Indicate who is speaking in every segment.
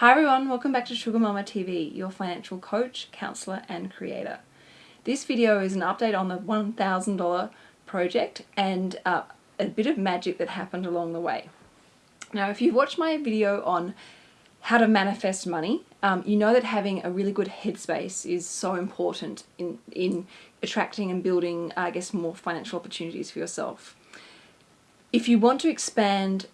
Speaker 1: Hi everyone, welcome back to Sugar Mama TV, your financial coach, counselor and creator. This video is an update on the $1,000 project and uh, a bit of magic that happened along the way. Now if you've watched my video on how to manifest money, um, you know that having a really good headspace is so important in, in attracting and building, I guess, more financial opportunities for yourself. If you want to expand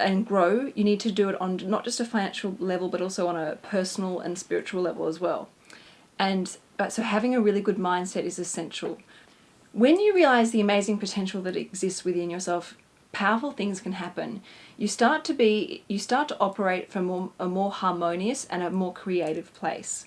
Speaker 1: and grow, you need to do it on not just a financial level, but also on a personal and spiritual level as well. And so having a really good mindset is essential. When you realize the amazing potential that exists within yourself, powerful things can happen. You start to be, you start to operate from a more harmonious and a more creative place.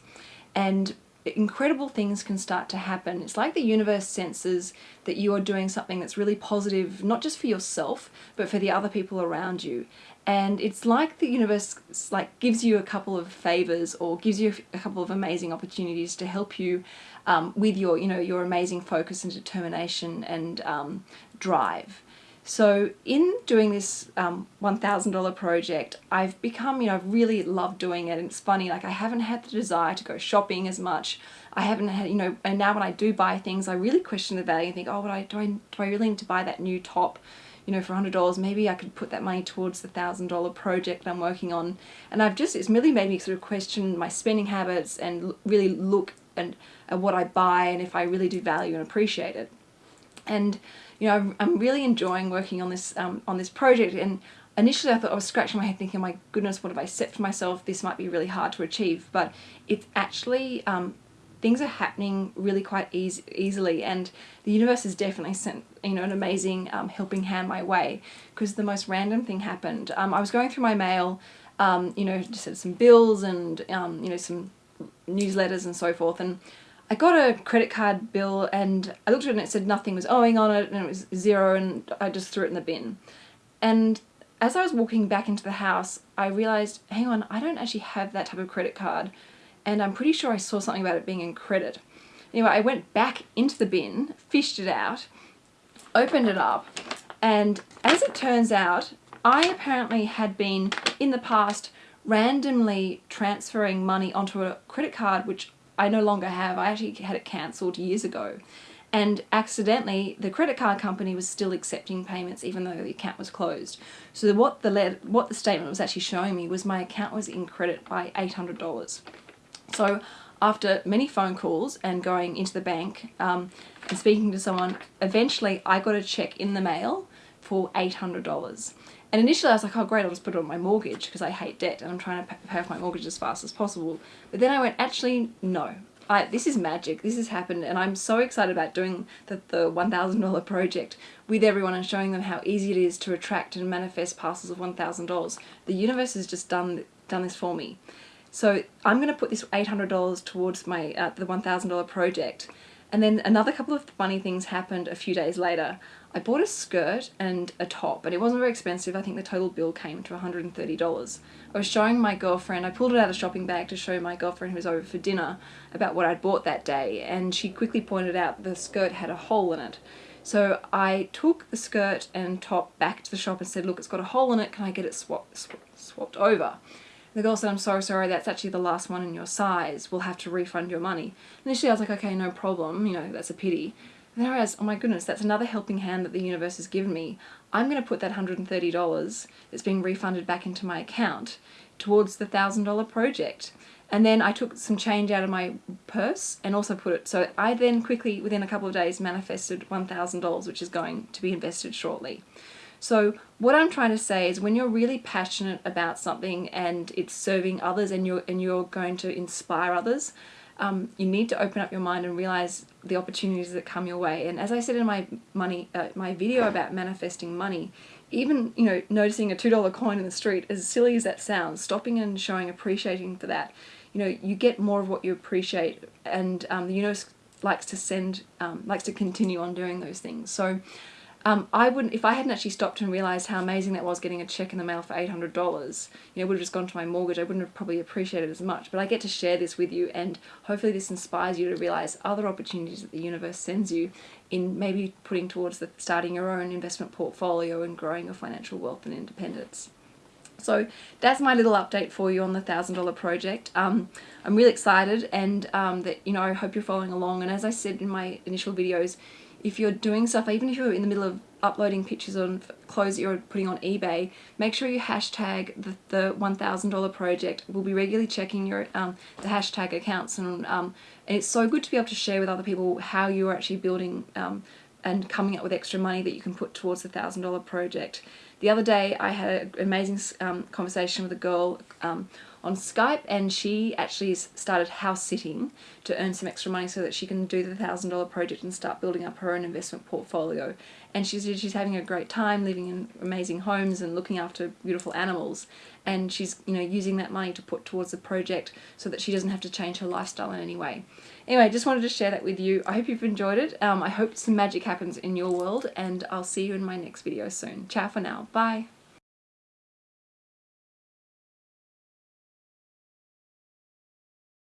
Speaker 1: And incredible things can start to happen. It's like the universe senses that you are doing something that's really positive, not just for yourself, but for the other people around you. And it's like the universe like gives you a couple of favors or gives you a couple of amazing opportunities to help you um, with your, you know, your amazing focus and determination and um, drive. So in doing this um, $1,000 project, I've become, you know, I've really loved doing it. And it's funny, like I haven't had the desire to go shopping as much. I haven't had, you know, and now when I do buy things, I really question the value and think, oh, I, do, I, do I really need to buy that new top? you know, for $100, maybe I could put that money towards the $1,000 project I'm working on. And I've just, it's really made me sort of question my spending habits and really look and at what I buy and if I really do value and appreciate it. And you know, I'm, really enjoying working on this um, on this project. And initially, I thought I was scratching my head, thinking, "My goodness, what have I set for myself? This might be really hard to achieve." But it's actually um, things are happening really quite easy, easily, and the universe has definitely sent you know an amazing um, helping hand my way. Because the most random thing happened. Um, I was going through my mail, um, you know, just some bills and um, you know some newsletters and so forth, and I got a credit card bill and I looked at it and it said nothing was owing on it and it was zero and I just threw it in the bin. And as I was walking back into the house, I realized, hang on, I don't actually have that type of credit card. And I'm pretty sure I saw something about it being in credit. Anyway, I went back into the bin, fished it out, opened it up, and as it turns out, I apparently had been, in the past, randomly transferring money onto a credit card which I no longer have. I actually had it cancelled years ago. And accidentally, the credit card company was still accepting payments even though the account was closed. So what the what the statement was actually showing me was my account was in credit by $800. So after many phone calls and going into the bank um, and speaking to someone, eventually I got a check in the mail for $800. And initially I was like, oh great, I'll just put it on my mortgage because I hate debt and I'm trying to pay off my mortgage as fast as possible. But then I went, actually, no. I, this is magic. This has happened and I'm so excited about doing the, the $1,000 project with everyone and showing them how easy it is to attract and manifest parcels of $1,000. The universe has just done, done this for me. So I'm going to put this $800 towards my uh, the $1,000 project. And then another couple of funny things happened a few days later. I bought a skirt and a top, and it wasn't very expensive. I think the total bill came to $130. I was showing my girlfriend, I pulled it out of the shopping bag to show my girlfriend who was over for dinner about what I'd bought that day, and she quickly pointed out the skirt had a hole in it. So I took the skirt and top back to the shop and said, look, it's got a hole in it, can I get it swap, sw swapped over? The girl said, I'm so sorry, that's actually the last one in your size. We'll have to refund your money. Initially I was like, okay, no problem, you know, that's a pity. And then I realized, oh my goodness, that's another helping hand that the universe has given me. I'm going to put that $130 that's being refunded back into my account towards the $1,000 project. And then I took some change out of my purse and also put it, so I then quickly, within a couple of days, manifested $1,000, which is going to be invested shortly. So what I'm trying to say is when you're really passionate about something and it's serving others and you're, and you're going to inspire others, um, you need to open up your mind and realize the opportunities that come your way. And as I said in my money, uh, my video about manifesting money, even you know noticing a two dollar coin in the street, as silly as that sounds, stopping and showing appreciating for that, you know, you get more of what you appreciate, and um, the universe likes to send, um, likes to continue on doing those things. So um, I wouldn't, if I hadn't actually stopped and realised how amazing that was getting a check in the mail for $800, you know, would have just gone to my mortgage, I wouldn't have probably appreciated as much. But I get to share this with you and hopefully this inspires you to realise other opportunities that the universe sends you in maybe putting towards the, starting your own investment portfolio and growing your financial wealth and independence. So that's my little update for you on the thousand dollar project. Um, I'm really excited and um, that you know I hope you're following along. And as I said in my initial videos, if you're doing stuff, even if you're in the middle of uploading pictures on clothes that you're putting on eBay, make sure you hashtag the, the $1,000 project. We'll be regularly checking your um, the hashtag accounts and, um, and it's so good to be able to share with other people how you're actually building um, and coming up with extra money that you can put towards the $1,000 project. The other day I had an amazing um, conversation with a girl um, on Skype and she actually started house sitting to earn some extra money so that she can do the thousand dollar project and start building up her own investment portfolio. And she's she's having a great time living in amazing homes and looking after beautiful animals. And she's you know using that money to put towards the project so that she doesn't have to change her lifestyle in any way anyway just wanted to share that with you. I hope you've enjoyed it. Um, I hope some magic happens in your world and I'll see you in my next video soon. Ciao for now. Bye